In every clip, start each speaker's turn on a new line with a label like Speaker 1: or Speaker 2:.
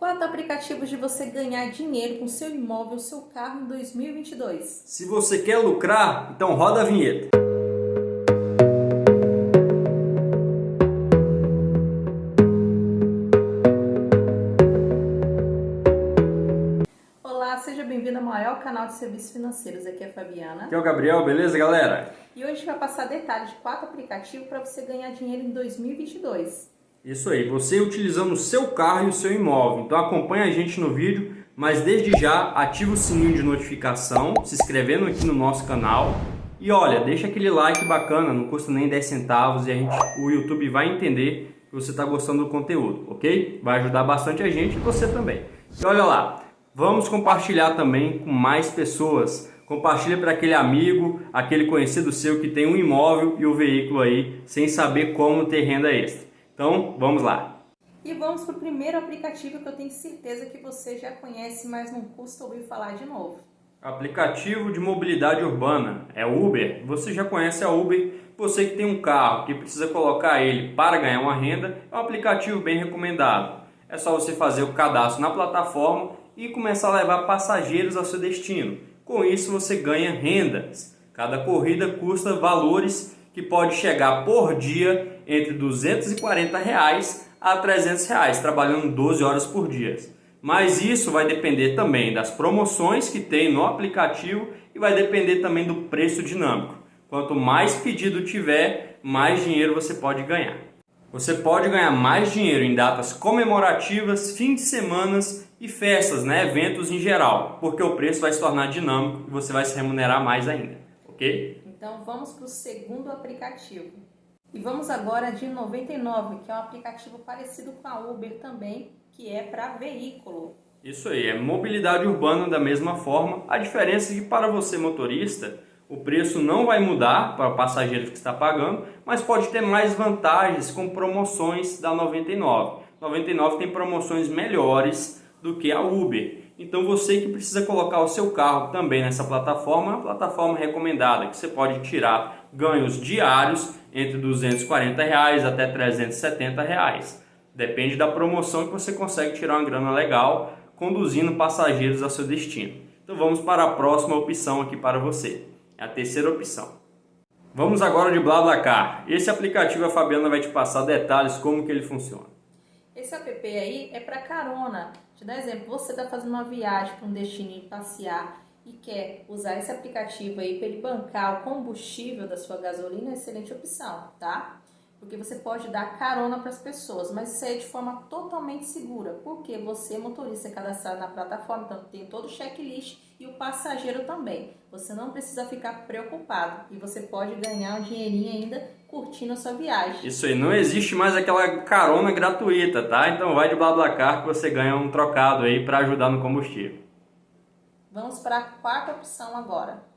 Speaker 1: Quatro aplicativos de você ganhar dinheiro com seu imóvel, seu carro em 2022.
Speaker 2: Se você quer lucrar, então roda a vinheta.
Speaker 1: Olá, seja bem-vindo ao maior canal de serviços financeiros. Aqui é a Fabiana.
Speaker 2: Aqui é o Gabriel, beleza, galera?
Speaker 1: E hoje a gente vai passar detalhes de quatro aplicativos para você ganhar dinheiro em 2022.
Speaker 2: Isso aí, você utilizando o seu carro e o seu imóvel. Então acompanha a gente no vídeo, mas desde já ativa o sininho de notificação, se inscrevendo aqui no nosso canal. E olha, deixa aquele like bacana, não custa nem 10 centavos e a gente, o YouTube vai entender que você está gostando do conteúdo, ok? Vai ajudar bastante a gente e você também. E olha lá, vamos compartilhar também com mais pessoas. Compartilha para aquele amigo, aquele conhecido seu que tem um imóvel e o um veículo aí, sem saber como ter renda extra. Então, vamos lá.
Speaker 1: E vamos para o primeiro aplicativo que eu tenho certeza que você já conhece, mas não custa ouvir falar de novo.
Speaker 2: Aplicativo de mobilidade urbana, é Uber. Você já conhece a Uber, você que tem um carro, que precisa colocar ele para ganhar uma renda, é um aplicativo bem recomendado. É só você fazer o cadastro na plataforma e começar a levar passageiros ao seu destino. Com isso você ganha rendas. Cada corrida custa valores que pode chegar por dia entre 240 reais a 300 reais, trabalhando 12 horas por dia. Mas isso vai depender também das promoções que tem no aplicativo e vai depender também do preço dinâmico. Quanto mais pedido tiver, mais dinheiro você pode ganhar. Você pode ganhar mais dinheiro em datas comemorativas, fim de semanas e festas, né? eventos em geral, porque o preço vai se tornar dinâmico e você vai se remunerar mais ainda, ok?
Speaker 1: Então vamos para o segundo aplicativo. E vamos agora de 99, que é um aplicativo parecido com a Uber também, que é para veículo.
Speaker 2: Isso aí, é mobilidade urbana da mesma forma. A diferença é que para você motorista, o preço não vai mudar para o passageiro que está pagando, mas pode ter mais vantagens com promoções da 99. 99 tem promoções melhores do que a Uber. Então você que precisa colocar o seu carro também nessa plataforma, uma plataforma recomendada que você pode tirar ganhos diários entre 240 reais até 370 reais. Depende da promoção que você consegue tirar uma grana legal conduzindo passageiros ao seu destino. Então vamos para a próxima opção aqui para você. É a terceira opção. Vamos agora de BlaBlaCar. Esse aplicativo a Fabiana vai te passar detalhes como que ele funciona.
Speaker 1: Esse app aí é para carona. Te dar exemplo, você está fazendo uma viagem para um destino e passear e quer usar esse aplicativo aí para ele bancar o combustível da sua gasolina, é excelente opção, tá? Porque você pode dar carona para as pessoas, mas isso aí é de forma totalmente segura, porque você, motorista, é cadastrado na plataforma, então tem todo o checklist e o passageiro também. Você não precisa ficar preocupado e você pode ganhar um dinheirinho ainda curtindo a sua viagem.
Speaker 2: Isso aí, não existe mais aquela carona gratuita, tá? Então vai de BlaBlaCar que você ganha um trocado aí para ajudar no combustível.
Speaker 1: Vamos para a quarta opção agora.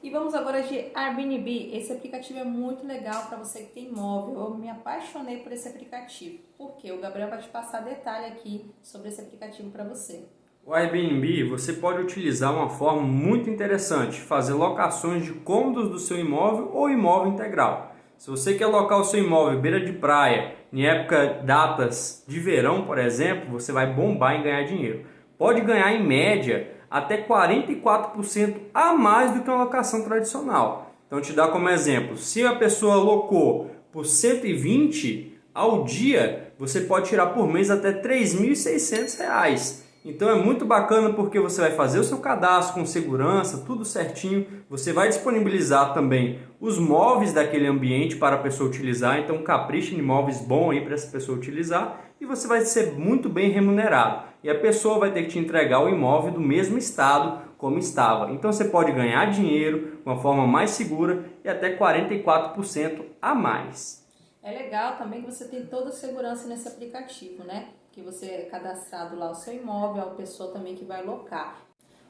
Speaker 1: E vamos agora de Airbnb. Esse aplicativo é muito legal para você que tem imóvel. Eu me apaixonei por esse aplicativo. Porque o Gabriel vai te passar detalhe aqui sobre esse aplicativo para você.
Speaker 2: O Airbnb você pode utilizar uma forma muito interessante, fazer locações de cômodos do seu imóvel ou imóvel integral. Se você quer alocar o seu imóvel beira de praia, em época datas de verão, por exemplo, você vai bombar em ganhar dinheiro. Pode ganhar em média até 44% a mais do que uma locação tradicional. Então, te dá como exemplo, se a pessoa locou por 120 ao dia, você pode tirar por mês até R$ 3.600. Então é muito bacana porque você vai fazer o seu cadastro com segurança, tudo certinho. Você vai disponibilizar também os móveis daquele ambiente para a pessoa utilizar. Então capricha em móveis bons aí para essa pessoa utilizar e você vai ser muito bem remunerado. E a pessoa vai ter que te entregar o imóvel do mesmo estado como estava. Então você pode ganhar dinheiro de uma forma mais segura e até 44% a mais.
Speaker 1: É legal também que você tem toda a segurança nesse aplicativo, né? Que você é cadastrado lá o seu imóvel, a pessoa também que vai locar.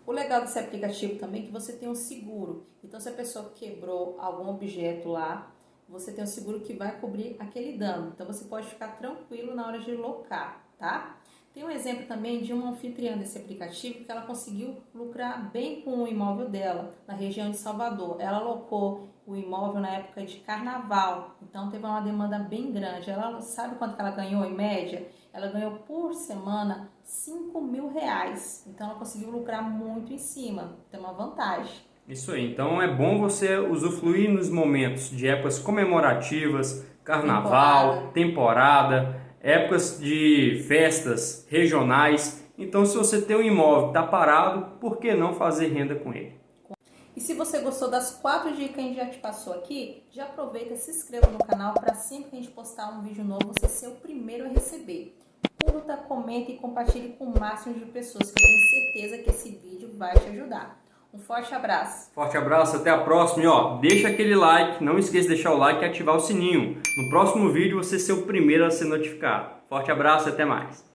Speaker 1: O legal desse aplicativo também é que você tem um seguro. Então se a pessoa quebrou algum objeto lá, você tem um seguro que vai cobrir aquele dano. Então você pode ficar tranquilo na hora de locar, tá? Tem um exemplo também de uma anfitriã desse aplicativo que ela conseguiu lucrar bem com o imóvel dela na região de Salvador. Ela alocou o imóvel na época de carnaval, então teve uma demanda bem grande. Ela sabe quanto que ela ganhou em média? Ela ganhou por semana 5 mil reais. Então ela conseguiu lucrar muito em cima. Tem uma vantagem.
Speaker 2: Isso aí. Então é bom você usufruir nos momentos de épocas comemorativas, carnaval, temporada, temporada épocas de festas regionais. Então, se você tem um imóvel está parado, por que não fazer renda com ele?
Speaker 1: E se você gostou das quatro dicas que a gente já te passou aqui, já aproveita e se inscreva no canal para sempre que a gente postar um vídeo novo, você ser o primeiro a receber. Curta, comente e compartilhe com o máximo de pessoas, que eu tenho certeza que esse vídeo vai te ajudar. Um forte abraço.
Speaker 2: Forte abraço, até a próxima. E ó, deixa aquele like, não esqueça de deixar o like e ativar o sininho. No próximo vídeo você ser o primeiro a ser notificado. Forte abraço e até mais.